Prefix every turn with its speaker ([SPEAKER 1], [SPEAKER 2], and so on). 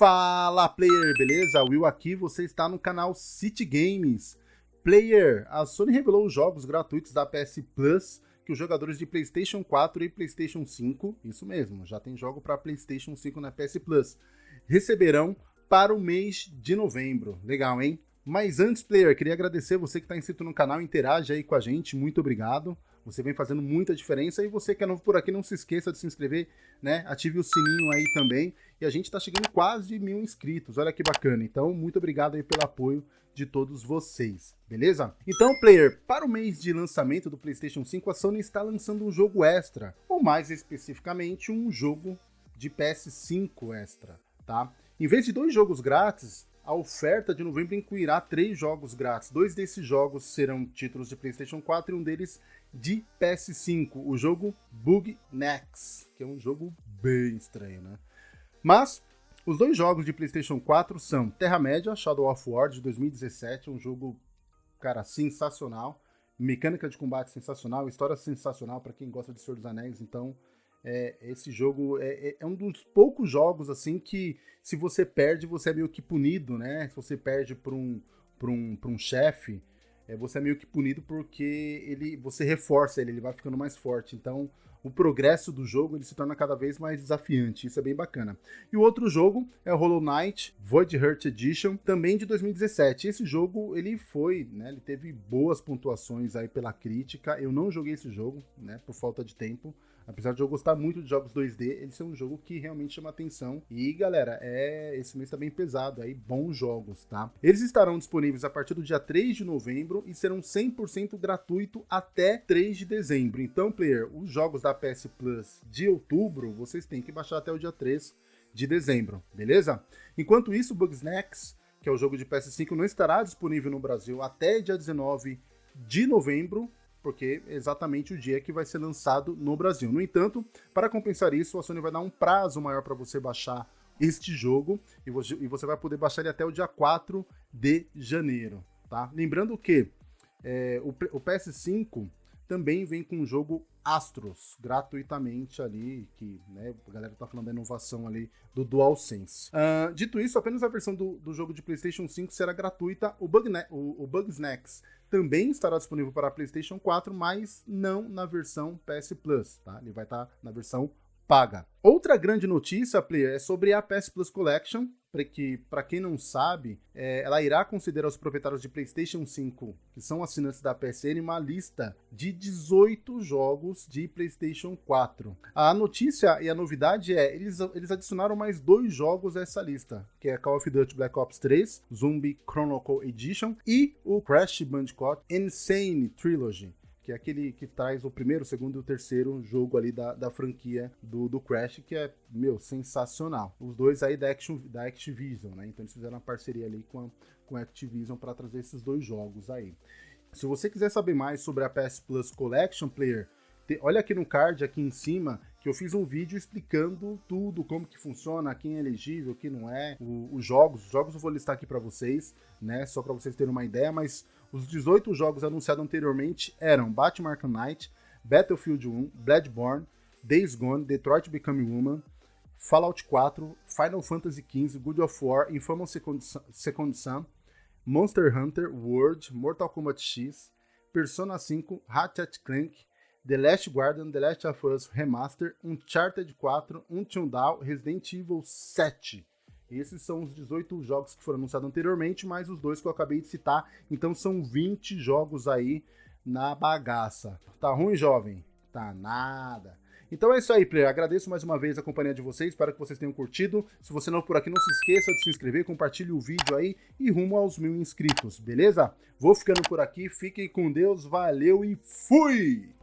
[SPEAKER 1] Fala player, beleza? Will aqui, você está no canal City Games. Player, a Sony revelou os jogos gratuitos da PS Plus que os jogadores de PlayStation 4 e PlayStation 5, isso mesmo, já tem jogo para PlayStation 5 na PS Plus, receberão para o mês de novembro. Legal, hein? Mas antes, player, queria agradecer você que está inscrito no canal, interage aí com a gente, muito obrigado. Você vem fazendo muita diferença e você que é novo por aqui, não se esqueça de se inscrever, né? Ative o sininho aí também. E a gente está chegando quase mil inscritos, olha que bacana. Então, muito obrigado aí pelo apoio de todos vocês, beleza? Então, player, para o mês de lançamento do PlayStation 5, a Sony está lançando um jogo extra, ou mais especificamente, um jogo de PS5 extra, tá? Em vez de dois jogos grátis, a oferta de novembro incluirá três jogos grátis. Dois desses jogos serão títulos de PlayStation 4 e um deles de PS5, o jogo Bug Next, que é um jogo bem estranho, né? Mas os dois jogos de PlayStation 4 são Terra-média, Shadow of War de 2017, um jogo, cara, sensacional, mecânica de combate sensacional, história sensacional para quem gosta de Senhor dos Anéis, então é, esse jogo é, é, é, um dos poucos jogos assim que se você perde, você é meio que punido, né? Se você perde para um, um, um chefe, é, você é meio que punido porque ele você reforça ele, ele vai ficando mais forte. Então, o progresso do jogo ele se torna cada vez mais desafiante. Isso é bem bacana. E o outro jogo é o Hollow Knight Void Heart Edition, também de 2017. Esse jogo ele foi, né, ele teve boas pontuações aí pela crítica. Eu não joguei esse jogo, né, por falta de tempo. Apesar de eu gostar muito de jogos 2D, ele é um jogo que realmente chama atenção. E, galera, é esse mês tá bem pesado aí, bons jogos, tá? Eles estarão disponíveis a partir do dia 3 de novembro e serão 100% gratuito até 3 de dezembro. Então, player, os jogos da PS Plus de outubro, vocês têm que baixar até o dia 3 de dezembro, beleza? Enquanto isso, Bugsnax, que é o jogo de PS5, não estará disponível no Brasil até dia 19 de novembro, porque é exatamente o dia que vai ser lançado no Brasil. No entanto, para compensar isso, a Sony vai dar um prazo maior para você baixar este jogo e você vai poder baixar ele até o dia 4 de janeiro, tá? Lembrando que é, o, o PS5 também vem com o jogo Astros, gratuitamente ali, que né, a galera tá falando da inovação ali do DualSense. Uh, dito isso, apenas a versão do, do jogo de PlayStation 5 será gratuita. O, Bug o, o Bugsnax também estará disponível para PlayStation 4, mas não na versão PS Plus, tá? Ele vai estar tá na versão paga. Outra grande notícia, player, é sobre a PS Plus Collection, que, para quem não sabe, é, ela irá considerar os proprietários de PlayStation 5, que são assinantes da PSN, uma lista de 18 jogos de PlayStation 4. A notícia e a novidade é, eles, eles adicionaram mais dois jogos a essa lista, que é Call of Duty Black Ops 3, Zombie Chronicle Edition e o Crash Bandicoot Insane Trilogy que é aquele que traz o primeiro, o segundo e o terceiro jogo ali da, da franquia do, do Crash, que é, meu, sensacional. Os dois aí da, Action, da Activision, né? Então eles fizeram uma parceria ali com a, com a Activision para trazer esses dois jogos aí. Se você quiser saber mais sobre a PS Plus Collection Player, te, olha aqui no card, aqui em cima, que eu fiz um vídeo explicando tudo, como que funciona, quem é elegível, quem não é, o, os jogos. Os jogos eu vou listar aqui para vocês, né? Só para vocês terem uma ideia, mas os 18 jogos anunciados anteriormente eram Batman Arkham Knight, Battlefield 1, Bloodborne, Days Gone, Detroit Become Human, Fallout 4, Final Fantasy XV, God of War, Infamous Second, Second Son, Monster Hunter World, Mortal Kombat X, Persona 5, Ratchet Clank, The Last Guardian, The Last of Us Remaster, Uncharted 4, Until Dawn, Resident Evil 7. Esses são os 18 jogos que foram anunciados anteriormente, mais os dois que eu acabei de citar. Então são 20 jogos aí na bagaça. Tá ruim, jovem? Tá nada. Então é isso aí, player. Agradeço mais uma vez a companhia de vocês, espero que vocês tenham curtido. Se você não por aqui, não se esqueça de se inscrever, compartilhe o vídeo aí e rumo aos mil inscritos, beleza? Vou ficando por aqui, fiquem com Deus, valeu e fui!